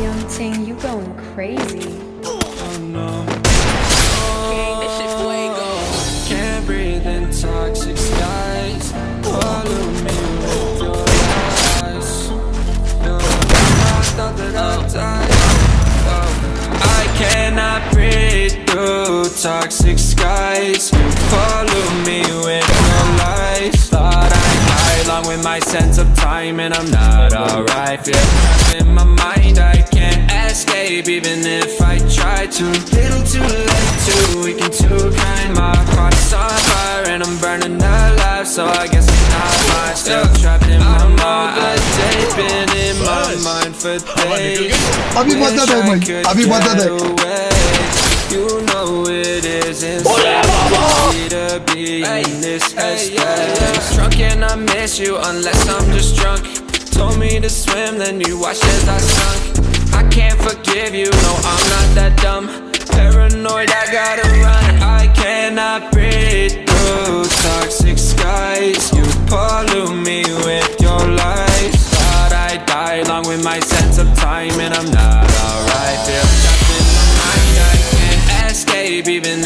Young Ting, you going crazy. Oh no. Oh, can't breathe in toxic skies. Follow me with your eyes. No, I thought that I'd. Oh, I cannot breathe through toxic skies. Follow me with my sense of time and I'm not alright Feel trapped in my mind, I can't escape even if I try to. Little too late, too weak and too kind My heart's on fire and I'm burning alive So I guess it's not mine, still trapped in my mind. I've been in my mind for days. Abhi madad hai bhai, abhi to in this headspace. Drunk and I miss you unless I'm just drunk. Told me to swim, then you watched as I sunk. I can't forgive you, no, I'm not that dumb. Paranoid, I gotta run. I cannot breathe through toxic skies. You pollute me with your lies. Thought I'd die along with my sense of time, and I'm not alright. Feel trapped in my mind, I can't escape, even